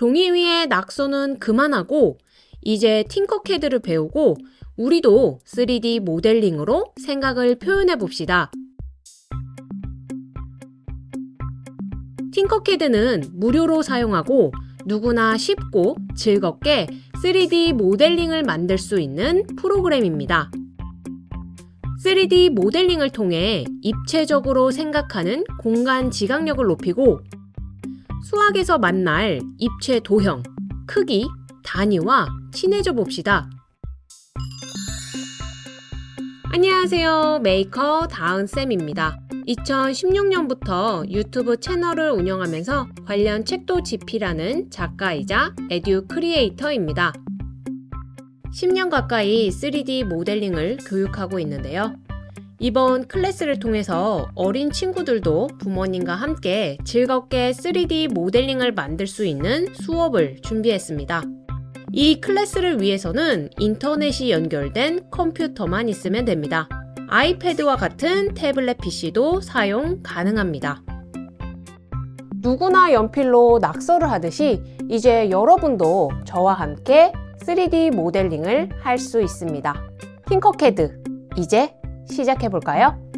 종이 위에 낙서는 그만하고 이제 팅커캐드를 배우고 우리도 3D 모델링으로 생각을 표현해 봅시다. 팅커캐드는 무료로 사용하고 누구나 쉽고 즐겁게 3D 모델링을 만들 수 있는 프로그램입니다. 3D 모델링을 통해 입체적으로 생각하는 공간 지각력을 높이고 수학에서 만날 입체 도형, 크기, 단위와 친해져 봅시다. 안녕하세요. 메이커 다은쌤입니다. 2016년부터 유튜브 채널을 운영하면서 관련 책도 집필하는 작가이자 edu creator입니다. 10년 가까이 3D 모델링을 교육하고 있는데요. 이번 클래스를 통해서 어린 친구들도 부모님과 함께 즐겁게 3D 모델링을 만들 수 있는 수업을 준비했습니다. 이 클래스를 위해서는 인터넷이 연결된 컴퓨터만 있으면 됩니다. 아이패드와 같은 태블릿 PC도 사용 가능합니다. 누구나 연필로 낙서를 하듯이 이제 여러분도 저와 함께 3D 모델링을 할 수 있습니다. 팅커캐드, 이제 시작해 볼까요?